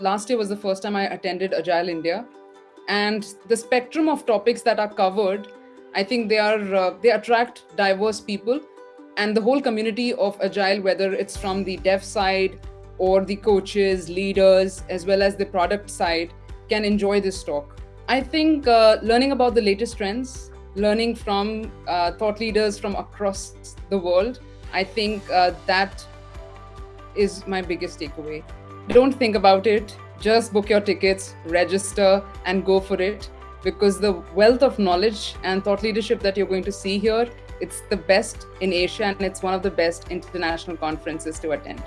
last year was the first time I attended Agile India. And the spectrum of topics that are covered, I think they are uh, they attract diverse people and the whole community of Agile, whether it's from the dev side or the coaches, leaders, as well as the product side, can enjoy this talk. I think uh, learning about the latest trends, learning from uh, thought leaders from across the world, I think uh, that is my biggest takeaway. Don't think about it. Just book your tickets, register, and go for it because the wealth of knowledge and thought leadership that you're going to see here, it's the best in Asia and it's one of the best international conferences to attend.